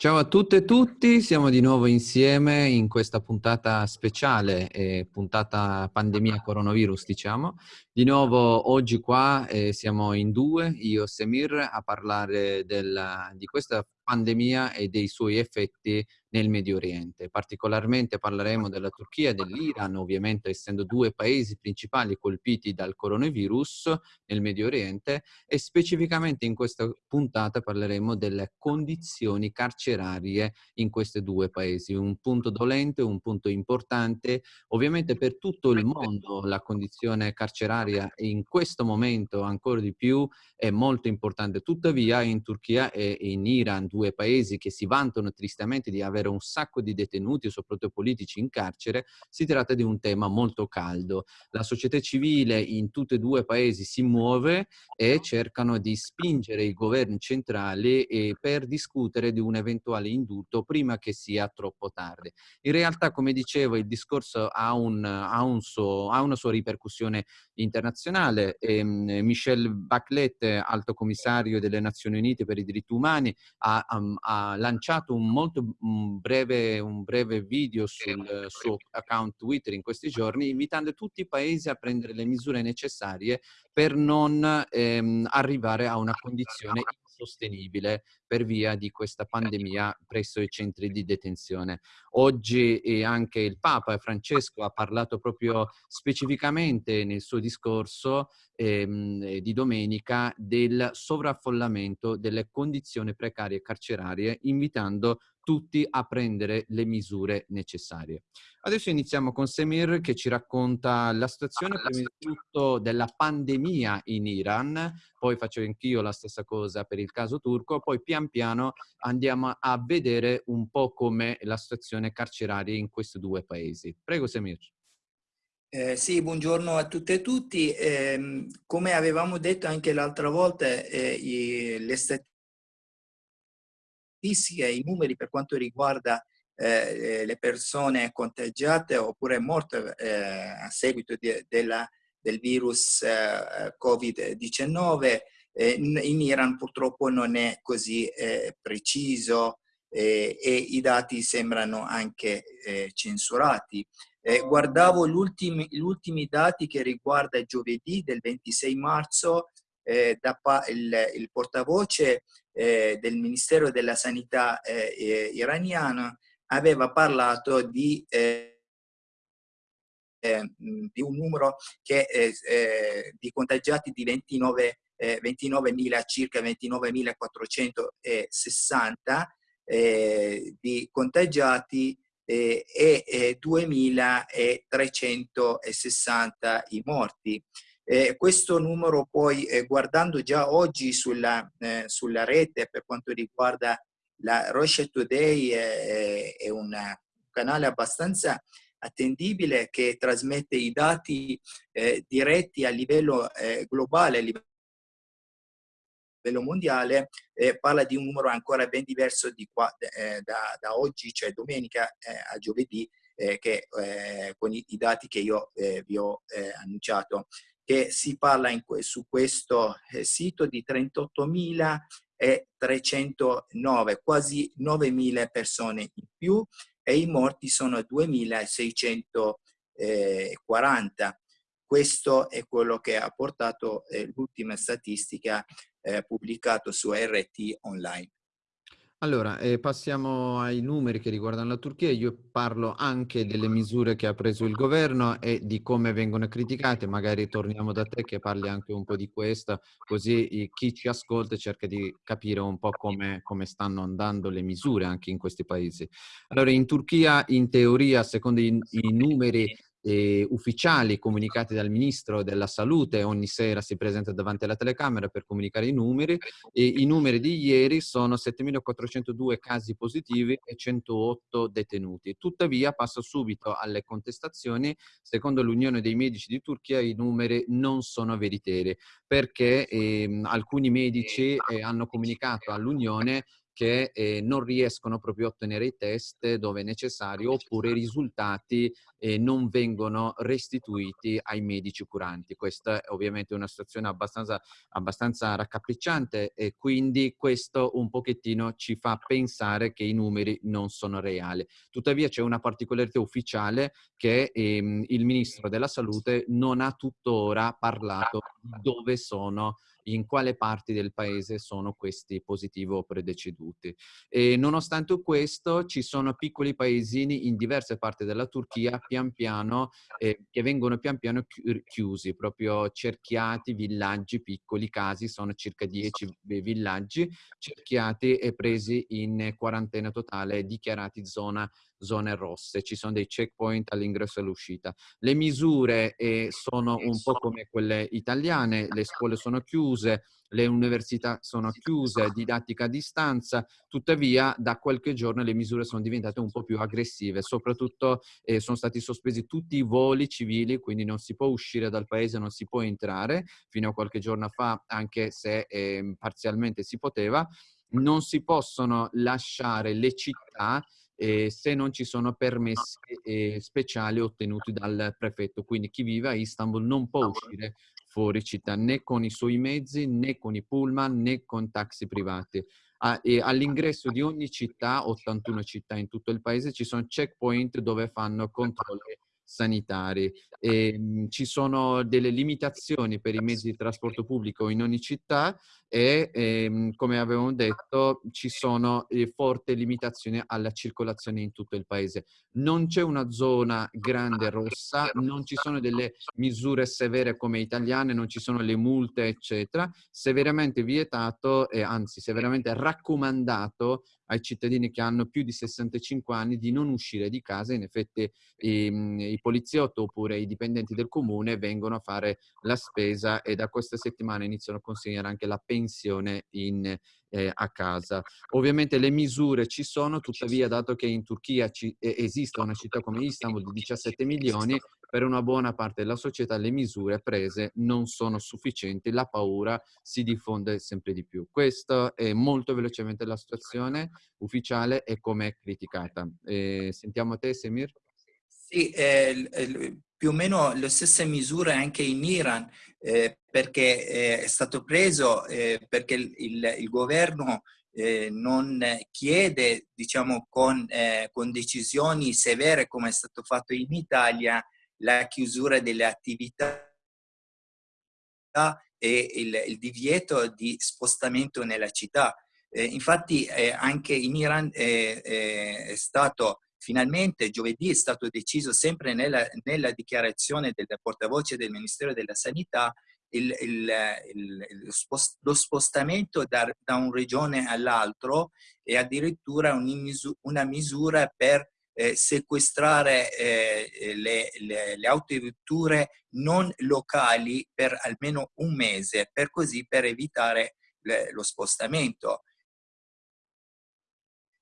Ciao a tutte e tutti, siamo di nuovo insieme in questa puntata speciale, eh, puntata pandemia coronavirus diciamo. Di nuovo oggi qua eh, siamo in due, io e Semir, a parlare della, di questa pandemia e dei suoi effetti nel Medio Oriente. Particolarmente parleremo della Turchia e dell'Iran, ovviamente essendo due paesi principali colpiti dal coronavirus nel Medio Oriente e specificamente in questa puntata parleremo delle condizioni carcerarie in questi due paesi. Un punto dolente, un punto importante. Ovviamente per tutto il mondo la condizione carceraria in questo momento ancora di più è molto importante. Tuttavia in Turchia e in Iran, due paesi che si vantano tristemente di avere un sacco di detenuti, soprattutto politici, in carcere, si tratta di un tema molto caldo. La società civile in tutti e due i paesi si muove e cercano di spingere i governi centrali per discutere di un eventuale indulto prima che sia troppo tardi. In realtà, come dicevo, il discorso ha, un, ha, un suo, ha una sua ripercussione internazionale. E, um, Michel Bachelet, alto commissario delle Nazioni Unite per i diritti umani, ha ha lanciato un molto un breve, un breve video sul suo account Twitter in questi giorni, invitando tutti i paesi a prendere le misure necessarie per non ehm, arrivare a una condizione sostenibile per via di questa pandemia presso i centri di detenzione. Oggi anche il Papa Francesco ha parlato proprio specificamente nel suo discorso ehm, di domenica del sovraffollamento delle condizioni precarie carcerarie, invitando tutti a prendere le misure necessarie. Adesso iniziamo con Semir che ci racconta la situazione prima di tutto della pandemia in Iran, poi faccio anch'io la stessa cosa per il caso turco, poi pian piano andiamo a vedere un po' come la situazione carceraria in questi due paesi. Prego Semir. Eh, sì, buongiorno a tutte e tutti. Eh, come avevamo detto anche l'altra volta, eh, i, le statistiche, i numeri per quanto riguarda eh, le persone contagiate oppure morte eh, a seguito di, della, del virus eh, Covid-19 in, in, Iran purtroppo non è così preciso e i dati sembrano anche censurati. Eh, guardavo gli ultimi, gli ultimi, dati che riguarda giovedì del 26 marzo, eh, da il, il, portavoce eh, del Ministero della Sanità eh, iraniano aveva parlato di, eh, eh, di un numero che, di contagiati di 29 29.000, circa 29.460 di contagiati eh, e 2.360 i morti. Eh, questo numero poi, eh, guardando già oggi sulla, eh, sulla, rete per quanto riguarda la Russia Today, è un canale abbastanza attendibile che trasmette i dati eh, diretti a livello eh, globale, a livello mondiale eh, parla di un numero ancora ben diverso di qua, eh, da, da, oggi, cioè domenica eh, a giovedì, eh, che, eh, con i, i, dati che io eh, vi ho annunciato, che si parla in, su questo sito di 38.309, quasi 9.000 persone in più e i morti sono 2.640. Questo è quello che ha portato l'ultima statistica eh, pubblicato su RT online. Allora, eh, passiamo ai numeri che riguardano la Turchia. Io parlo anche delle misure che ha preso il governo e di come vengono criticate. Magari torniamo da te che parli anche un po' di questo, così chi ci ascolta cerca di capire un po' come, come stanno andando le misure anche in questi paesi. Allora, in Turchia, in teoria, secondo i, i numeri eh, ufficiali comunicati dal Ministro della Salute, ogni sera si presenta davanti alla telecamera per comunicare i numeri, e i numeri di ieri sono 7.402 casi positivi e 108 detenuti. Tuttavia passo subito alle contestazioni, secondo l'Unione dei Medici di Turchia i numeri non sono veritieri, perché eh, alcuni medici eh, hanno comunicato all'Unione che eh, non riescono proprio a ottenere i test dove è necessario oppure i risultati eh, non vengono restituiti ai medici curanti. Questa è ovviamente una situazione abbastanza, abbastanza raccapricciante e quindi questo un pochettino ci fa pensare che i numeri non sono reali. Tuttavia c'è una particolarità ufficiale che ehm, il Ministro della Salute non ha tuttora parlato di dove sono in quale parti del paese sono questi positivi o predeceduti. E nonostante questo ci sono piccoli paesini in diverse parti della Turchia pian piano eh, che vengono pian piano chiusi, proprio cerchiati, villaggi, piccoli casi, sono circa 10 villaggi cerchiati e presi in quarantena totale, dichiarati zona zone rosse, ci sono dei checkpoint all'ingresso e all'uscita. Le misure eh, sono un po' come quelle italiane, le scuole sono chiuse, le università sono chiuse, didattica a distanza, tuttavia da qualche giorno le misure sono diventate un po' più aggressive, soprattutto eh, sono stati sospesi tutti i voli civili, quindi non si può uscire dal paese, non si può entrare, fino a qualche giorno fa, anche se eh, parzialmente si poteva, non si possono lasciare le città eh, se non ci sono permessi eh, speciali ottenuti dal prefetto. Quindi chi vive a Istanbul non può uscire fuori città né con i suoi mezzi, né con i pullman, né con taxi privati. Ah, all'ingresso di ogni città, 81 città in tutto il paese, ci sono checkpoint dove fanno controlli sanitari. E, ehm, ci sono delle limitazioni per i mezzi di trasporto pubblico in ogni città e, ehm, come avevamo detto, ci sono eh, forti limitazioni alla circolazione in tutto il paese. Non c'è una zona grande rossa, non ci sono delle misure severe come italiane, non ci sono le multe, eccetera. Severamente vietato e anzi severamente raccomandato ai cittadini che hanno più di 65 anni di non uscire di casa. In effetti i, ehm, i poliziotti oppure i dipendenti del comune vengono a fare la spesa e da questa settimana iniziano a consegnare anche la pensione in, eh, a casa. Ovviamente le misure ci sono, tuttavia dato che in Turchia ci, eh, esiste una città come Istanbul di 17 milioni, per una buona parte della società le misure prese non sono sufficienti, la paura si diffonde sempre di più. Questa è molto velocemente la situazione ufficiale e come è criticata. Eh, sentiamo te, Semir? Sì, eh, più o meno le stesse misure anche in Iran, eh, perché eh, è stato preso eh, perché il, il, il governo eh, non chiede, diciamo, con, eh, con decisioni severe come è stato fatto in Italia, la chiusura delle attività e il, il divieto di spostamento nella città. Eh, infatti anche in Iran è stato finalmente giovedì è stato deciso sempre nella, nella dichiarazione del portavoce del Ministero della Sanità il, il, il, lo spostamento da, da una regione all'altro e addirittura una misura per eh, sequestrare eh, le, le, le autovetture non locali per almeno un mese, per così per evitare le, lo spostamento.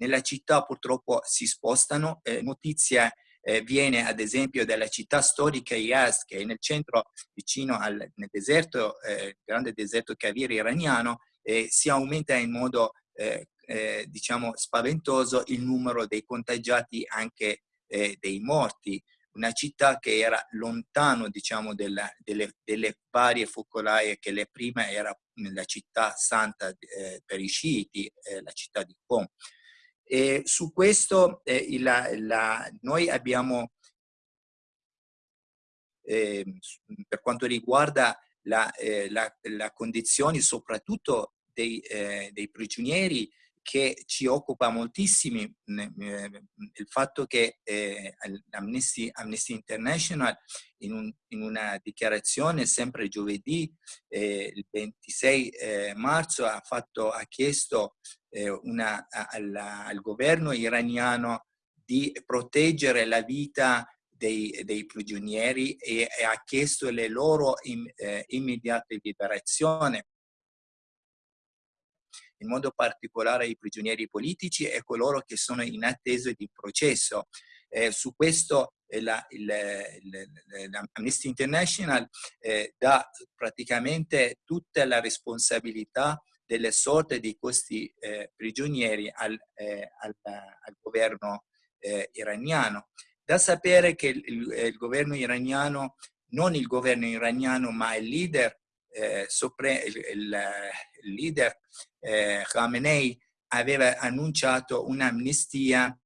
Nella città purtroppo si spostano, eh, notizia eh, viene ad esempio dalla città storica Yazd che è nel centro vicino al deserto, eh, grande deserto Kavir iraniano, e si aumenta in modo eh, eh, diciamo, spaventoso il numero dei contagiati, anche eh, dei morti. Una città che era lontano diciamo, della, delle, delle, varie focolaie che le prima era la città santa eh, per i sciiti, eh, la città di Qom. E su questo eh, la, la, noi abbiamo, ehm, per quanto riguarda la, eh, la condizione soprattutto dei, eh, dei prigionieri, che ci occupa moltissimo il fatto che eh, Amnesty, Amnesty, International in, un, in, una dichiarazione sempre giovedì, eh, il 26 eh, marzo, ha, fatto, ha chiesto eh, una, al, al, governo iraniano di proteggere la vita dei, dei prigionieri e, e, ha chiesto le loro in, eh, immediate liberazione in modo particolare i prigionieri politici e coloro che sono in attesa di processo. Eh, su questo eh, l'Amnesty International eh, dà praticamente tutta la responsabilità delle sorte di questi eh, prigionieri al, eh, al, al governo eh, iraniano. Da sapere che il, il, governo iraniano, non il governo iraniano, ma il leader, eh, il, il, leader eh, Khamenei aveva annunciato un'amnistia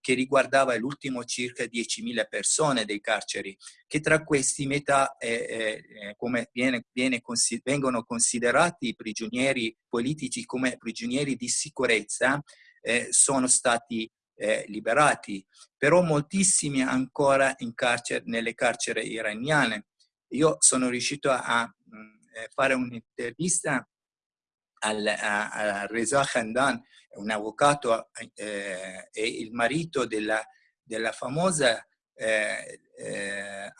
che riguardava l'ultimo circa 10.000 persone dei carceri, che tra questi metà, eh, eh, come viene, viene consi vengono considerati i prigionieri politici come prigionieri di sicurezza, eh, sono stati eh, liberati, però moltissimi ancora in carcere, nelle carceri iraniane. Io sono riuscito a, a eh, fare un'intervista al, a, Reza Khandan, un avvocato eh, e il marito della, della famosa eh, eh,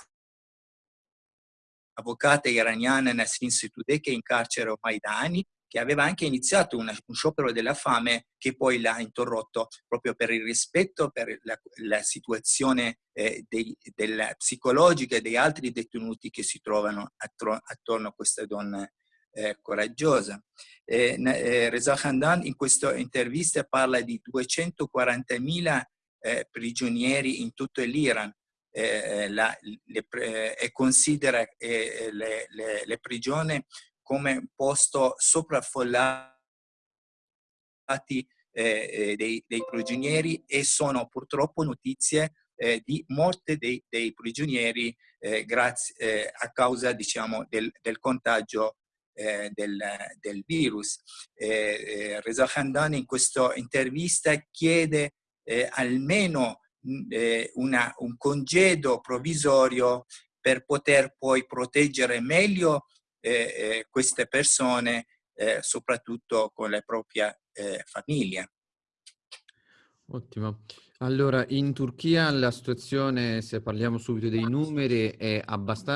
avvocata iraniana Nasrin Sotoudeh che è in carcere ormai da anni, che aveva anche iniziato una, un sciopero della fame che poi l'ha interrotto proprio per il rispetto per la, la situazione eh, dei, della psicologica dei altri detenuti che si trovano attro, attorno a questa donna eh, coraggiosa. Eh, eh, Reza Khandan in questa intervista parla di 240.000 eh, prigionieri in tutto l'Iran eh, eh, e considera le, le, le prigioni come posto sopraffollati dei, dei, prigionieri e sono purtroppo notizie eh, di morte dei, dei prigionieri eh, grazie, eh, a causa diciamo, del, del contagio eh, del, del, virus. Eh, Reza Khandan in questa intervista chiede eh, almeno eh, una, un congedo provvisorio per poter poi proteggere meglio eh, eh, queste persone, soprattutto con la propria famiglia. Ottimo. Allora, in Turchia la situazione, se parliamo subito dei numeri, è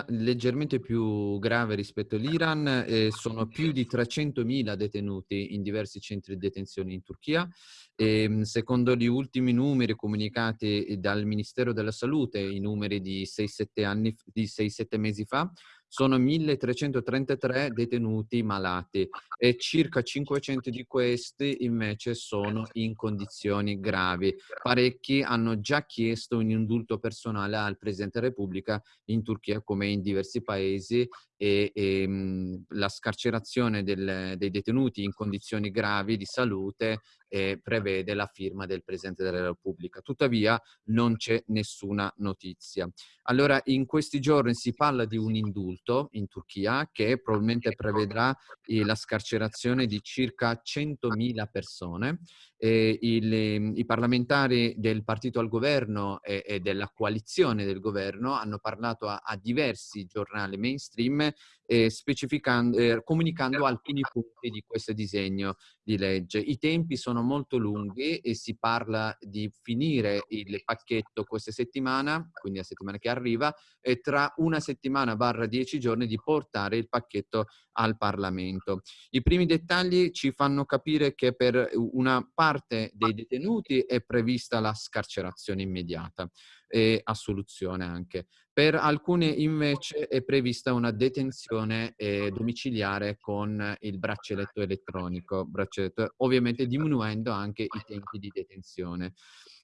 leggermente più grave rispetto all'Iran. Eh, sono più di 300.000 detenuti in diversi centri di detenzione in Turchia. E, ehm, secondo gli ultimi numeri comunicati dal Ministero della Salute, i numeri di 6-7 mesi fa, sono 1333 detenuti malati e circa 500 di questi invece sono in condizioni gravi. Parecchi hanno già chiesto un indulto personale al Presidente della Repubblica in Turchia come in diversi paesi e, e mh, la scarcerazione del, dei detenuti in condizioni gravi di salute eh, prevede la firma del Presidente della Repubblica. Tuttavia non c'è nessuna notizia. Allora in questi giorni si parla di un indulto in Turchia che probabilmente prevedrà eh, la scarcerazione di circa 100.000 persone. Il, I parlamentari del partito al governo e, e, della coalizione del governo hanno parlato a, a diversi giornali mainstream eh, eh, comunicando alcuni punti di questo disegno di legge. I tempi sono molto lunghi e si parla di finire il pacchetto questa settimana, quindi la settimana che arriva, e tra una settimana barra dieci giorni di portare il pacchetto al Parlamento. I primi dettagli ci fanno capire che per una parte dei detenuti è prevista la scarcerazione immediata e assoluzione anche. Per alcuni invece è prevista una detenzione eh, domiciliare con il braccialetto elettronico, braccialetto, ovviamente diminuendo anche i tempi di detenzione.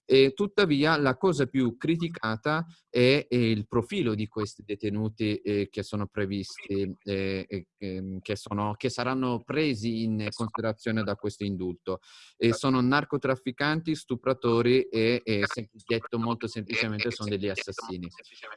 E tuttavia la cosa più criticata è, il profilo di questi detenuti eh, che sono previsti, eh, eh, che, sono, che, saranno presi in considerazione da questo indulto. sono narcotrafficanti, stupratori e, e detto molto semplicemente, sono degli assassini.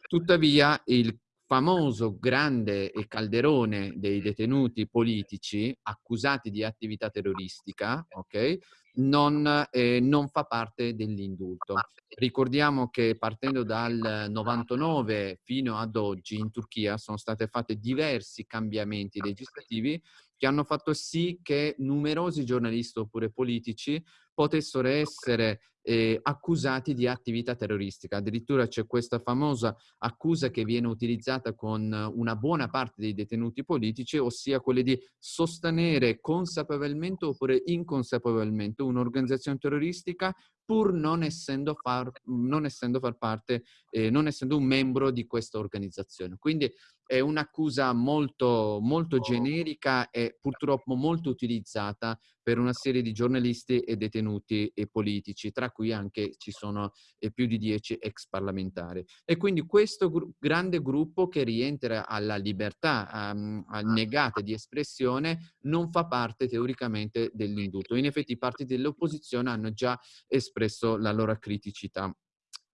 Tuttavia il famoso grande calderone dei detenuti politici accusati di attività terroristica, ok? Non, eh, non fa parte dell'indulto. Ricordiamo che partendo dal 99 fino ad oggi in Turchia sono state fatte diversi cambiamenti legislativi che hanno fatto sì che numerosi giornalisti oppure politici potessero essere eh, accusati di attività terroristica. Addirittura c'è questa famosa accusa che viene utilizzata con una buona parte dei detenuti politici, ossia quella di sostenere consapevolmente oppure inconsapevolmente un'organizzazione terroristica pur non essendo far, non essendo far parte, eh, non essendo un membro di questa organizzazione. Quindi è un'accusa molto, molto generica e purtroppo molto utilizzata per una serie di giornalisti e detenuti e politici, tra cui anche ci sono eh, più di dieci ex parlamentari. E quindi questo gr grande gruppo che rientra alla libertà um, negata di espressione non fa parte teoricamente dell'indulto. In effetti i partiti dell'opposizione hanno già espresso la loro criticità.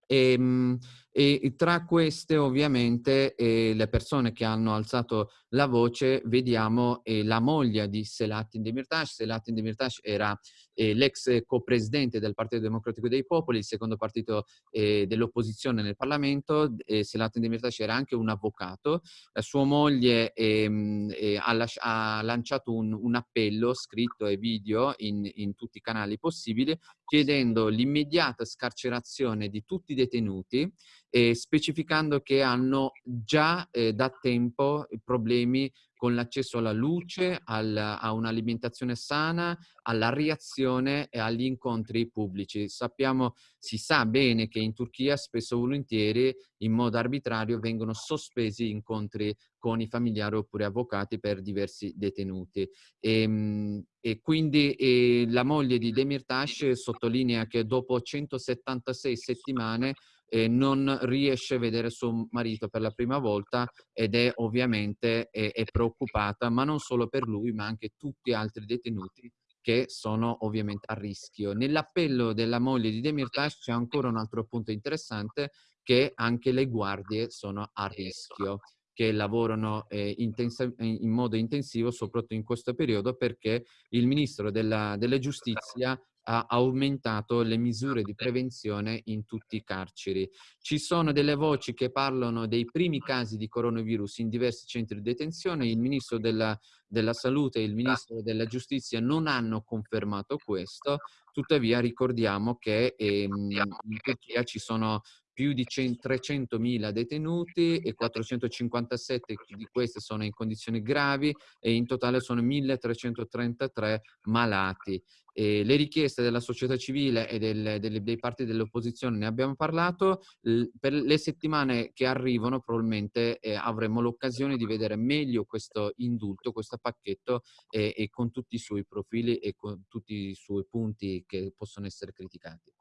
E, ehm, e tra queste ovviamente eh, le persone che hanno alzato la voce vediamo eh, la moglie di Selahattin Demirtas. Selahattin Demirtas era eh, l'ex co-presidente del Partito Democratico dei Popoli, il secondo partito eh, dell'opposizione nel Parlamento. Eh, Selahattin Demirtas era anche un avvocato. La sua moglie ehm, eh, ha, ha, lanciato un, un, appello scritto e video in, in tutti i canali possibili chiedendo l'immediata scarcerazione di tutti i detenuti eh, specificando che hanno già eh, da tempo problemi con l'accesso alla luce, al, a un'alimentazione sana, alla reazione e agli incontri pubblici. Sappiamo, si sa bene che in Turchia spesso volentieri in modo arbitrario vengono sospesi incontri con i familiari oppure avvocati per diversi detenuti. E, ehm, e quindi e la moglie di Demirtas sottolinea che dopo 176 settimane eh, non riesce a vedere suo marito per la prima volta ed è ovviamente è, è preoccupata, ma non solo per lui, ma anche tutti gli altri detenuti che sono ovviamente a rischio. Nell'appello della moglie di Demirtas c'è ancora un altro punto interessante che anche le guardie sono a rischio che lavorano eh, in modo intensivo soprattutto in questo periodo perché il ministro della, della giustizia ha aumentato le misure di prevenzione in tutti i carceri. Ci sono delle voci che parlano dei primi casi di coronavirus in diversi centri di detenzione, il ministro della, della salute e il ministro della giustizia non hanno confermato questo, tuttavia ricordiamo che ehm, in Turchia ci sono più di 300.000 detenuti e 457 di questi sono in condizioni gravi e in totale sono 1.333 malati. E le richieste della società civile e del, delle, dei partiti dell'opposizione ne abbiamo parlato, per le settimane che arrivano probabilmente eh, avremo l'occasione di vedere meglio questo indulto, questo pacchetto e, e con tutti i suoi profili e con tutti i suoi punti che possono essere criticati.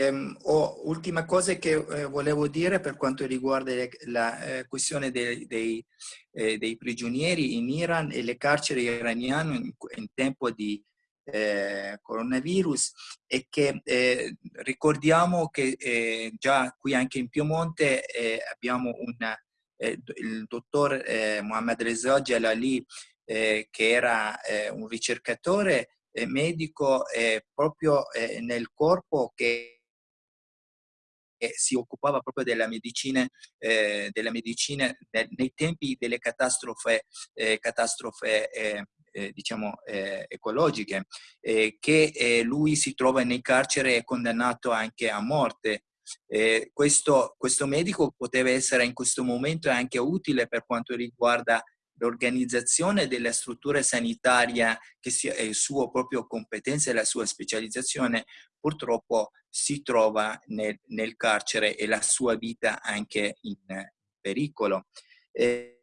Ehm, oh, ultima cosa che eh, volevo dire per quanto riguarda la eh, questione dei, dei, eh, dei, prigionieri in Iran e le carceri iraniane in, in tempo di eh, coronavirus è che eh, ricordiamo che eh, già qui anche in Piemonte abbiamo una, il dottor Mohammad Reza Jalali che era un ricercatore medico proprio nel corpo che che si occupava proprio della medicina, eh, della medicina nei tempi delle catastrofe, eh, catastrofe eh, eh diciamo, eh, ecologiche, eh, che lui si trova nei carcere e condannato anche a morte. Questo, questo medico poteva essere in questo momento anche utile per quanto riguarda l'organizzazione della struttura sanitaria che sia il suo proprio competenza e la sua specializzazione purtroppo si trova nel, nel carcere e la sua vita anche in pericolo. Eh,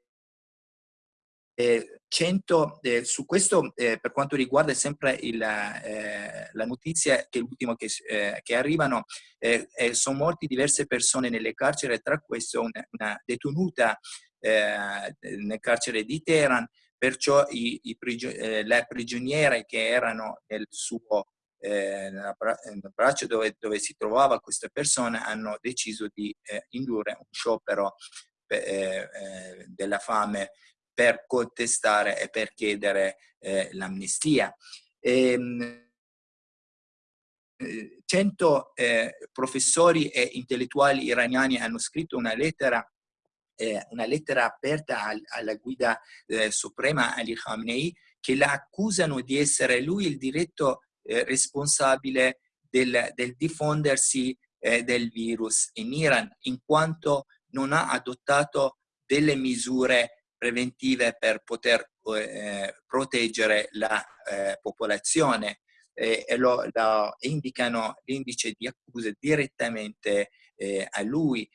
eh, 100, eh, su questo, eh, per quanto riguarda sempre il, eh, la notizia che l'ultimo che, eh, che, arrivano, eh, sono morti diverse persone nelle carceri, tra queste una, una detenuta nel carcere di Teheran, perciò i, i prigio, le prigioniere che erano nel suo eh, nel braccio dove, dove, si trovava questa persona hanno deciso di eh, indurre un sciopero eh, eh, della fame per contestare e per chiedere eh, l'amnistia. Ehm, 100 eh, professori e intellettuali iraniani hanno scritto una lettera una lettera aperta alla guida suprema Ali Khamenei che la accusano di essere lui il diretto eh, responsabile del, del diffondersi eh, del virus in Iran, in quanto non ha adottato delle misure preventive per poter eh, proteggere la eh, popolazione. eh, e lo, lo indicano l'indice di accuse direttamente eh, a lui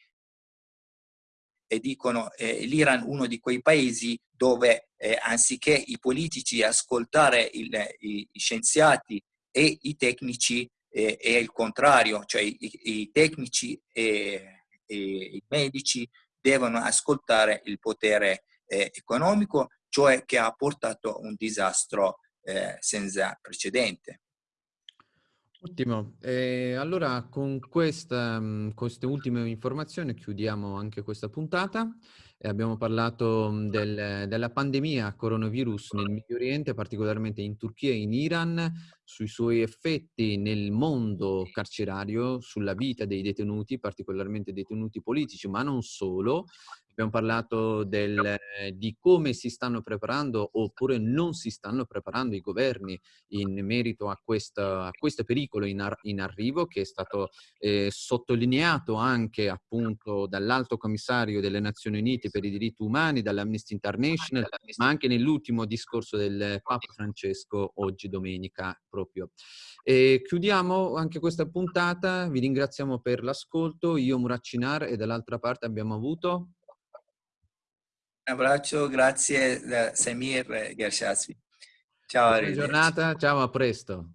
e dicono eh, l'Iran uno di quei paesi dove eh, anziché i politici ascoltare il, i, i, scienziati e i tecnici eh, è il contrario, cioè i, i tecnici e, e, i medici devono ascoltare il potere eh, economico, cioè che ha portato un disastro eh, senza precedente. Ottimo, e allora con questa, mhmm, queste ultime informazioni chiudiamo anche questa puntata. E abbiamo parlato mhmm, del, della pandemia coronavirus nel Medio Oriente, particolarmente in Turchia e in Iran, sui suoi effetti nel mondo carcerario, sulla vita dei detenuti, particolarmente detenuti politici, ma non solo, Abbiamo parlato del, di come si stanno preparando oppure non si stanno preparando i governi in merito a, questa, a questo pericolo in, ar in, arrivo che è stato eh, sottolineato anche appunto dall'alto commissario delle Nazioni Unite per i diritti umani, dall'Amnesty International, ma anche nell'ultimo discorso del Papa Francesco oggi domenica proprio. E chiudiamo anche questa puntata, vi ringraziamo per l'ascolto, io Muraccinar e dall'altra parte abbiamo avuto un abbraccio, grazie da Samir Gershasvi. Ciao, Buona giornata, ciao, a presto.